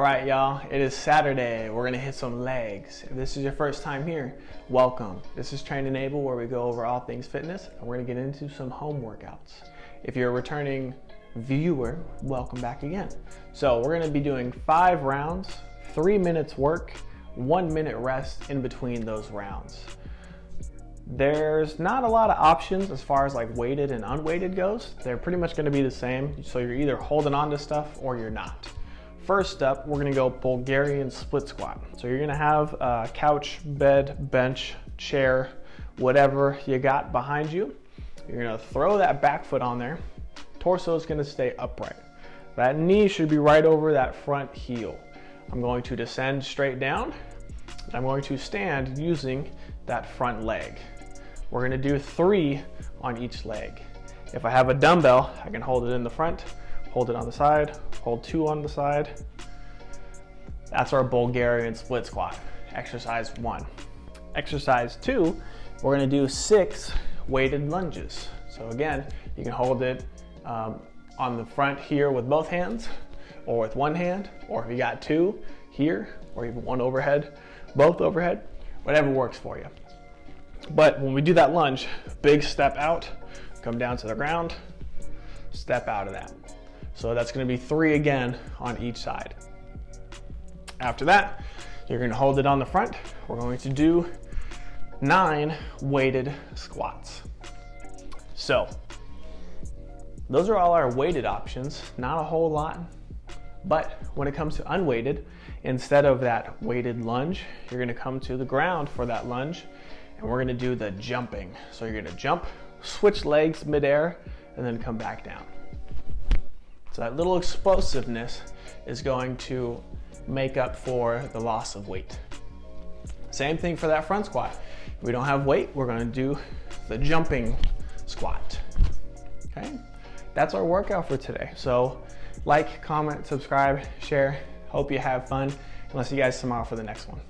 right, y'all, it is Saturday. We're gonna hit some legs. If this is your first time here, welcome. This is Train Enable where we go over all things fitness and we're gonna get into some home workouts. If you're a returning viewer, welcome back again. So we're gonna be doing five rounds, three minutes work, one minute rest in between those rounds. There's not a lot of options as far as like weighted and unweighted goes. They're pretty much gonna be the same. So you're either holding on to stuff or you're not. First up, we're gonna go Bulgarian split squat. So you're gonna have a couch, bed, bench, chair, whatever you got behind you. You're gonna throw that back foot on there. Torso is gonna stay upright. That knee should be right over that front heel. I'm going to descend straight down. I'm going to stand using that front leg. We're gonna do three on each leg. If I have a dumbbell, I can hold it in the front, hold it on the side, hold two on the side. That's our Bulgarian split squat, exercise one. Exercise two, we're gonna do six weighted lunges. So again, you can hold it um, on the front here with both hands, or with one hand, or if you got two here, or even one overhead, both overhead, whatever works for you. But when we do that lunge, big step out, come down to the ground, step out of that. So that's gonna be three again on each side. After that, you're gonna hold it on the front. We're going to do nine weighted squats. So those are all our weighted options, not a whole lot. But when it comes to unweighted, instead of that weighted lunge, you're gonna come to the ground for that lunge and we're gonna do the jumping. So you're gonna jump, switch legs midair, and then come back down. So that little explosiveness is going to make up for the loss of weight. Same thing for that front squat. If we don't have weight, we're gonna do the jumping squat, okay? That's our workout for today. So like, comment, subscribe, share. Hope you have fun. And I'll see you guys tomorrow for the next one.